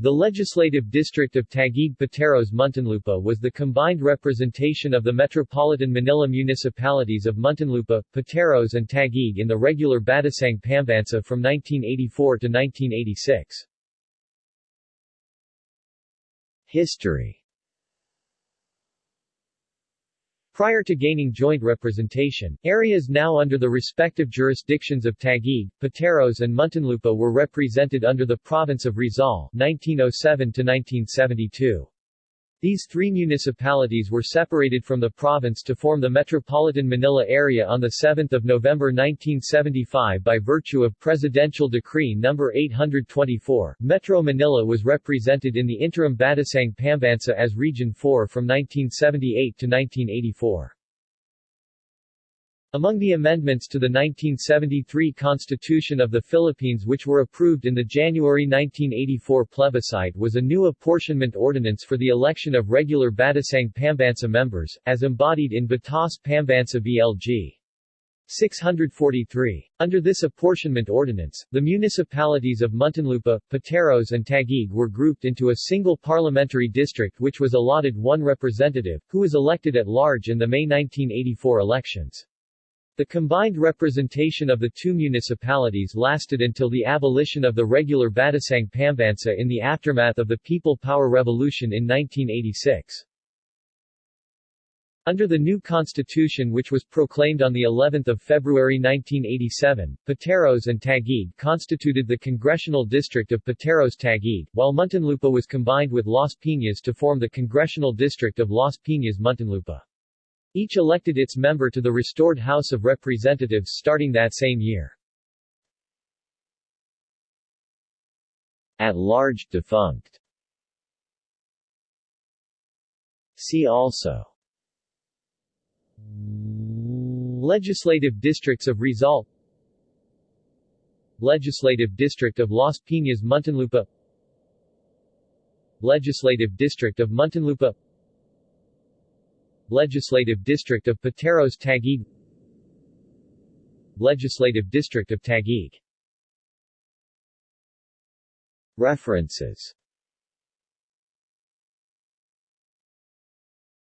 The legislative district of Taguig Pateros Muntinlupa was the combined representation of the metropolitan Manila municipalities of Muntinlupa, Pateros and Taguig in the regular Batasang Pambansa from 1984 to 1986. History Prior to gaining joint representation, areas now under the respective jurisdictions of Taguig, Pateros and Muntinlupa were represented under the province of Rizal 1907 to 1972. These three municipalities were separated from the province to form the Metropolitan Manila area on 7 November 1975 by virtue of Presidential Decree No. 824. Metro Manila was represented in the interim Batasang Pambansa as Region 4 from 1978 to 1984. Among the amendments to the 1973 Constitution of the Philippines which were approved in the January 1984 plebiscite was a new apportionment ordinance for the election of regular Batasang Pambansa members, as embodied in Batas Pambansa BLG. 643. Under this apportionment ordinance, the municipalities of Muntinlupa, Pateros and Taguig were grouped into a single parliamentary district which was allotted one representative, who was elected at large in the May 1984 elections. The combined representation of the two municipalities lasted until the abolition of the regular Batasang Pambansa in the aftermath of the People Power Revolution in 1986. Under the new constitution which was proclaimed on the 11th of February 1987, Pateros and Taguig constituted the congressional district of Pateros-Taguig, while Muntinlupa was combined with Las Piñas to form the congressional district of Las Piñas-Muntinlupa. Each elected its member to the restored House of Representatives starting that same year. At large defunct. See also Legislative districts of Rizal Legislative district of Las Piñas Muntinlupa Legislative district of Muntinlupa Legislative District of Pateros Taguig. Legislative District of Taguig. References